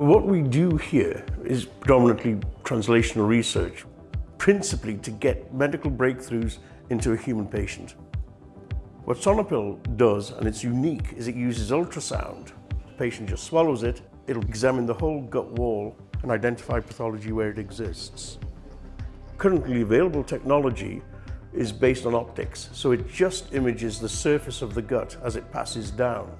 What we do here is predominantly translational research, principally to get medical breakthroughs into a human patient. What Sonopill does, and it's unique, is it uses ultrasound. The patient just swallows it, it'll examine the whole gut wall and identify pathology where it exists. Currently available technology is based on optics, so it just images the surface of the gut as it passes down.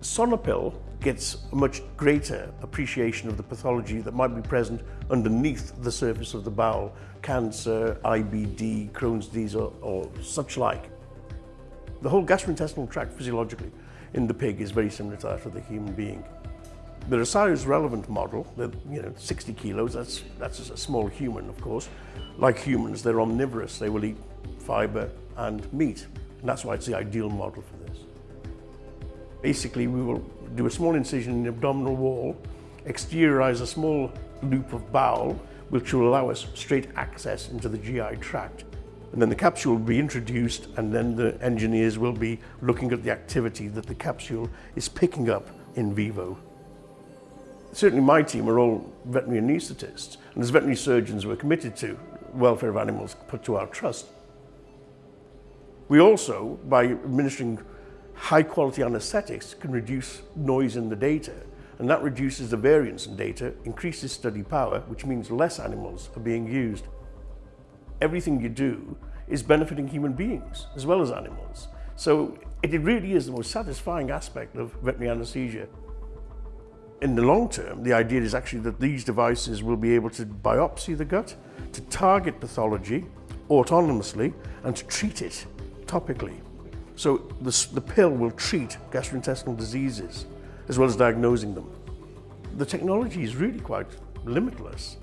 Sonopill gets a much greater appreciation of the pathology that might be present underneath the surface of the bowel, cancer, IBD, Crohn's disease or, or such like. The whole gastrointestinal tract physiologically in the pig is very similar to that of the human being. The size relevant model, you know, 60 kilos, that's, that's a small human, of course. Like humans, they're omnivorous. They will eat fiber and meat. And that's why it's the ideal model for this. Basically, we will do a small incision in the abdominal wall, exteriorize a small loop of bowel, which will allow us straight access into the GI tract. And then the capsule will be introduced and then the engineers will be looking at the activity that the capsule is picking up in vivo. Certainly my team are all veterinary anaesthetists and as veterinary surgeons we're committed to welfare of animals put to our trust. We also, by administering high quality anesthetics can reduce noise in the data and that reduces the variance in data, increases study power, which means less animals are being used. Everything you do is benefiting human beings as well as animals. So it really is the most satisfying aspect of veterinary anesthesia. In the long term, the idea is actually that these devices will be able to biopsy the gut, to target pathology autonomously and to treat it topically. So the, the pill will treat gastrointestinal diseases as well as diagnosing them. The technology is really quite limitless.